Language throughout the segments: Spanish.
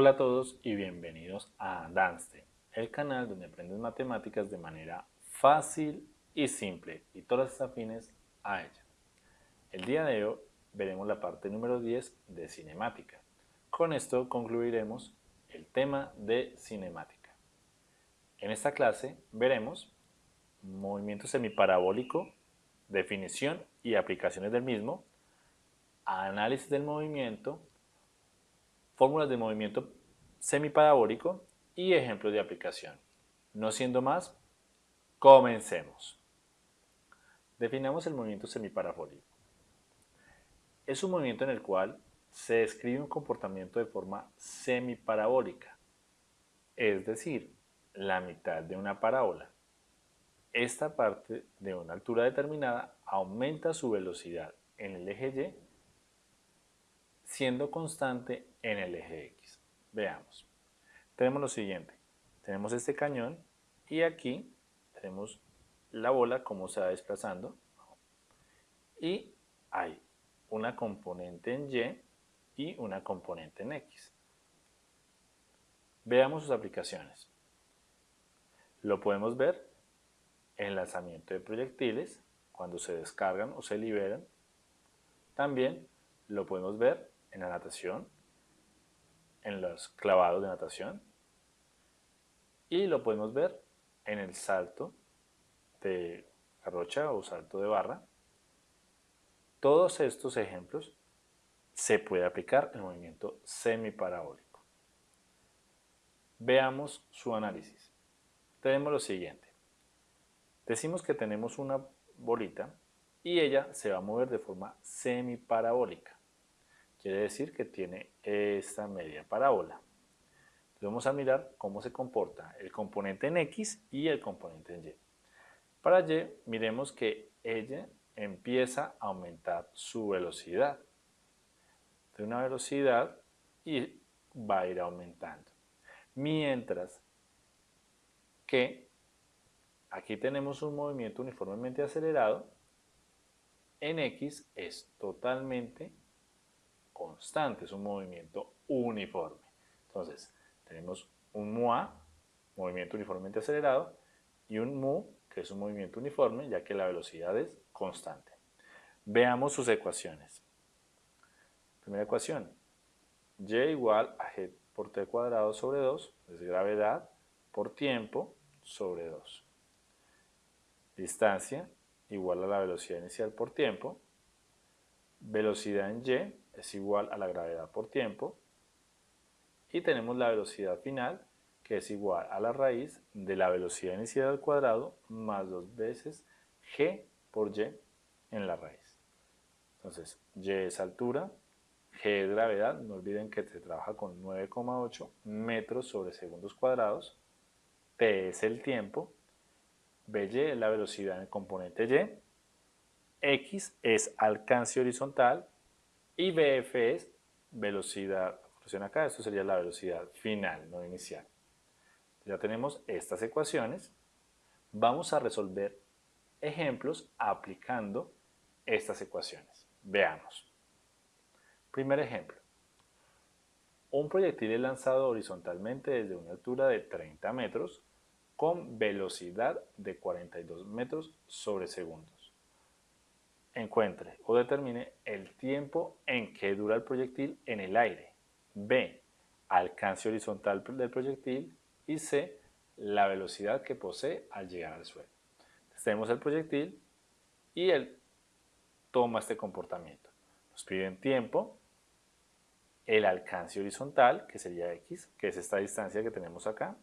Hola a todos y bienvenidos a Danste, el canal donde aprendes matemáticas de manera fácil y simple y todas las afines a ella. El día de hoy veremos la parte número 10 de cinemática. Con esto concluiremos el tema de cinemática. En esta clase veremos movimiento semiparabólico, definición y aplicaciones del mismo, análisis del movimiento, fórmulas de movimiento semiparabólico y ejemplos de aplicación. No siendo más, comencemos. Definamos el movimiento semiparabólico. Es un movimiento en el cual se describe un comportamiento de forma semiparabólica, es decir, la mitad de una parábola. Esta parte de una altura determinada aumenta su velocidad en el eje Y siendo constante en el eje X. Veamos. Tenemos lo siguiente. Tenemos este cañón y aquí tenemos la bola como se va desplazando y hay una componente en Y y una componente en X. Veamos sus aplicaciones. Lo podemos ver en lanzamiento de proyectiles, cuando se descargan o se liberan. También lo podemos ver en la natación, en los clavados de natación y lo podemos ver en el salto de garrocha o salto de barra. Todos estos ejemplos se puede aplicar el movimiento semiparabólico. Veamos su análisis. Tenemos lo siguiente. Decimos que tenemos una bolita y ella se va a mover de forma semiparabólica. Quiere decir que tiene esta media parábola. vamos a mirar cómo se comporta el componente en X y el componente en Y. Para Y, miremos que ella empieza a aumentar su velocidad. De una velocidad y va a ir aumentando. Mientras que aquí tenemos un movimiento uniformemente acelerado, en X es totalmente constante, es un movimiento uniforme. Entonces, tenemos un MUA, movimiento uniformemente acelerado, y un MU, que es un movimiento uniforme, ya que la velocidad es constante. Veamos sus ecuaciones. Primera ecuación, y igual a g por t cuadrado sobre 2, es gravedad por tiempo sobre 2. Distancia igual a la velocidad inicial por tiempo. Velocidad en y es igual a la gravedad por tiempo y tenemos la velocidad final que es igual a la raíz de la velocidad inicial al cuadrado más dos veces g por y en la raíz. Entonces, y es altura, g es gravedad, no olviden que se trabaja con 9,8 metros sobre segundos cuadrados, t es el tiempo, by es la velocidad en el componente y, x es alcance horizontal y BF es velocidad, acá, esto sería la velocidad final, no inicial. Ya tenemos estas ecuaciones. Vamos a resolver ejemplos aplicando estas ecuaciones. Veamos. Primer ejemplo. Un proyectil es lanzado horizontalmente desde una altura de 30 metros con velocidad de 42 metros sobre segundos encuentre o determine el tiempo en que dura el proyectil en el aire. B. Alcance horizontal del proyectil. Y C. La velocidad que posee al llegar al suelo. tenemos el proyectil y él toma este comportamiento. Nos piden tiempo, el alcance horizontal, que sería x, que es esta distancia que tenemos acá,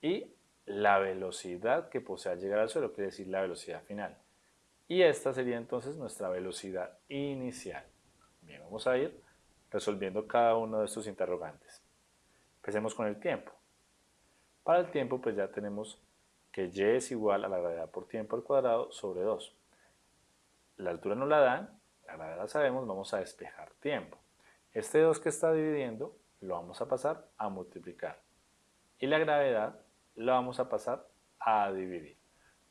y la velocidad que posee al llegar al suelo, quiere decir la velocidad final. Y esta sería entonces nuestra velocidad inicial. Bien, vamos a ir resolviendo cada uno de estos interrogantes. Empecemos con el tiempo. Para el tiempo pues ya tenemos que y es igual a la gravedad por tiempo al cuadrado sobre 2. La altura no la dan, la gravedad la sabemos, vamos a despejar tiempo. Este 2 que está dividiendo lo vamos a pasar a multiplicar. Y la gravedad la vamos a pasar a dividir.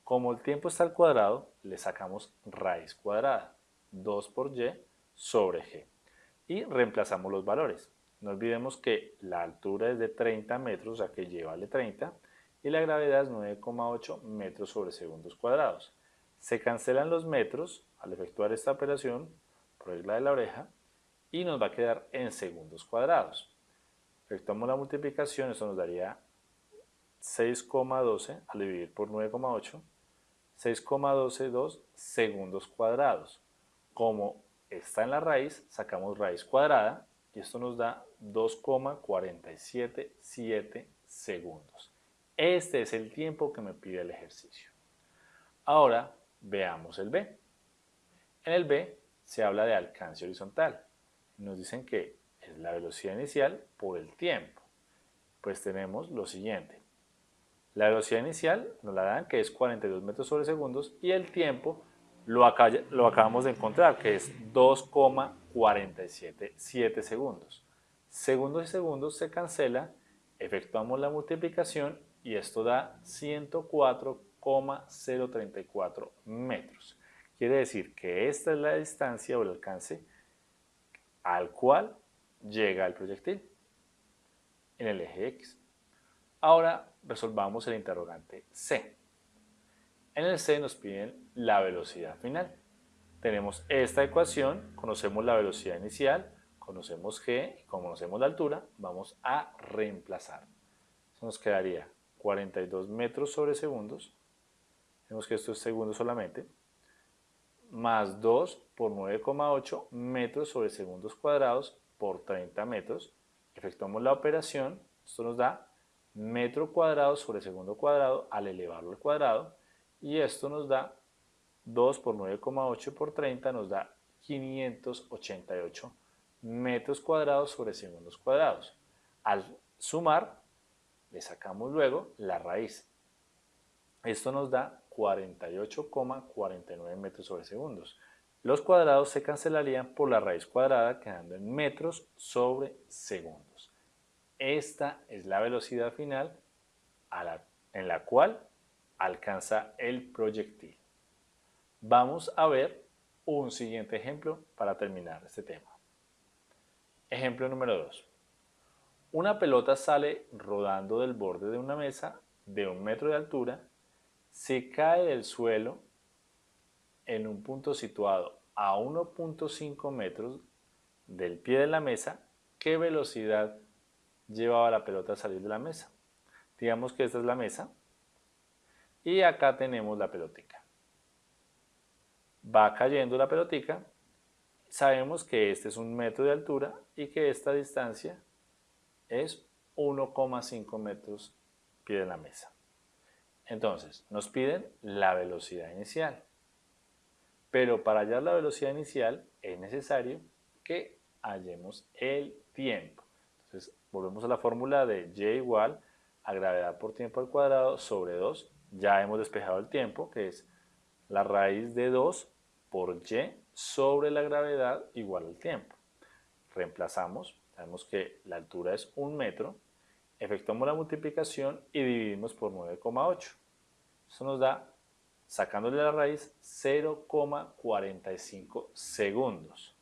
Como el tiempo está al cuadrado, le sacamos raíz cuadrada, 2 por y sobre g. Y reemplazamos los valores. No olvidemos que la altura es de 30 metros, o sea que lleva 30, y la gravedad es 9,8 metros sobre segundos cuadrados. Se cancelan los metros al efectuar esta operación, por regla de la oreja, y nos va a quedar en segundos cuadrados. Efectuamos la multiplicación, eso nos daría 6,12 al dividir por 9,8, 6,122 segundos cuadrados. Como está en la raíz, sacamos raíz cuadrada y esto nos da 2,477 segundos. Este es el tiempo que me pide el ejercicio. Ahora veamos el B. En el B se habla de alcance horizontal. Nos dicen que es la velocidad inicial por el tiempo. Pues tenemos lo siguiente. La velocidad inicial nos la dan que es 42 metros sobre segundos y el tiempo lo, acabamos de encontrar que es 2,477 segundos. Segundos y segundos se cancela, efectuamos la multiplicación y esto da 104,034 metros. Quiere decir que esta es la distancia o el alcance al cual llega el proyectil en el eje X. Ahora resolvamos el interrogante C. En el C nos piden la velocidad final. Tenemos esta ecuación, conocemos la velocidad inicial, conocemos G y conocemos la altura, vamos a reemplazar. Nos quedaría 42 metros sobre segundos, vemos que esto es segundos solamente, más 2 por 9,8 metros sobre segundos cuadrados por 30 metros. Efectuamos la operación, esto nos da metro cuadrado sobre segundo cuadrado al elevarlo al cuadrado y esto nos da 2 por 9,8 por 30 nos da 588 metros cuadrados sobre segundos cuadrados. Al sumar, le sacamos luego la raíz. Esto nos da 48,49 metros sobre segundos. Los cuadrados se cancelarían por la raíz cuadrada quedando en metros sobre segundos. Esta es la velocidad final en la cual alcanza el proyectil. Vamos a ver un siguiente ejemplo para terminar este tema. Ejemplo número 2. Una pelota sale rodando del borde de una mesa de un metro de altura, se cae del suelo en un punto situado a 1.5 metros del pie de la mesa, ¿qué velocidad llevaba la pelota a salir de la mesa? Digamos que esta es la mesa y acá tenemos la pelotica. Va cayendo la pelotica, sabemos que este es un metro de altura y que esta distancia es 1,5 metros pie de la mesa. Entonces, nos piden la velocidad inicial. Pero para hallar la velocidad inicial es necesario que hallemos el tiempo. Entonces, volvemos a la fórmula de y igual a gravedad por tiempo al cuadrado sobre 2. Ya hemos despejado el tiempo, que es la raíz de 2 por y sobre la gravedad igual al tiempo. Reemplazamos, sabemos que la altura es 1 metro, efectuamos la multiplicación y dividimos por 9,8. Eso nos da sacándole la raíz 0,45 segundos.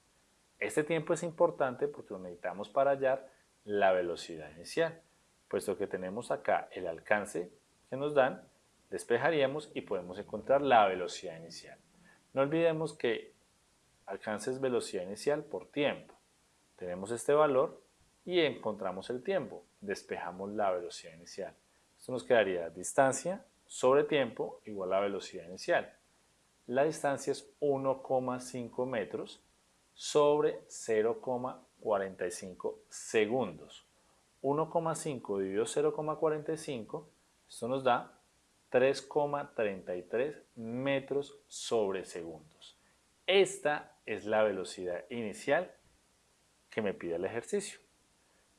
Este tiempo es importante porque lo necesitamos para hallar la velocidad inicial, puesto que tenemos acá el alcance que nos dan, despejaríamos y podemos encontrar la velocidad inicial. No olvidemos que alcance es velocidad inicial por tiempo. Tenemos este valor y encontramos el tiempo, despejamos la velocidad inicial. Esto nos quedaría distancia sobre tiempo igual a velocidad inicial. La distancia es 1,5 metros sobre 0,45 segundos. 1,5 dividido 0,45, esto nos da 3,33 metros sobre segundos. Esta es la velocidad inicial que me pide el ejercicio.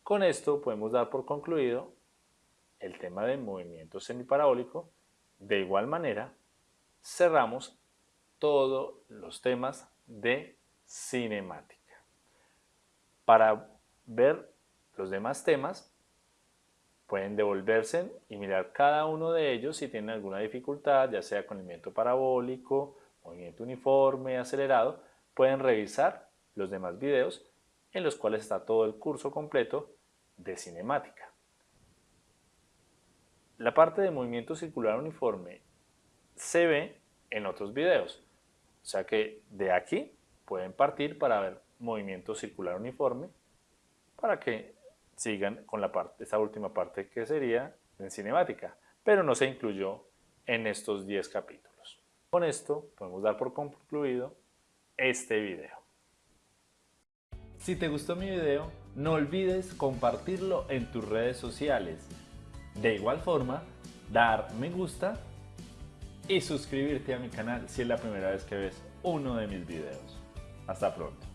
Con esto podemos dar por concluido el tema del movimiento semiparabólico de igual manera, cerramos todos los temas de cinemática. Para ver los demás temas, pueden devolverse y mirar cada uno de ellos si tienen alguna dificultad, ya sea con movimiento parabólico, movimiento uniforme, acelerado, pueden revisar los demás videos en los cuales está todo el curso completo de cinemática. La parte de movimiento circular uniforme se ve en otros videos, o sea que de aquí pueden partir para ver movimiento circular uniforme para que sigan con la parte, esta última parte que sería en cinemática, pero no se incluyó en estos 10 capítulos. Con esto podemos dar por concluido este video. Si te gustó mi video, no olvides compartirlo en tus redes sociales. De igual forma, dar me gusta y suscribirte a mi canal si es la primera vez que ves uno de mis videos. Hasta pronto.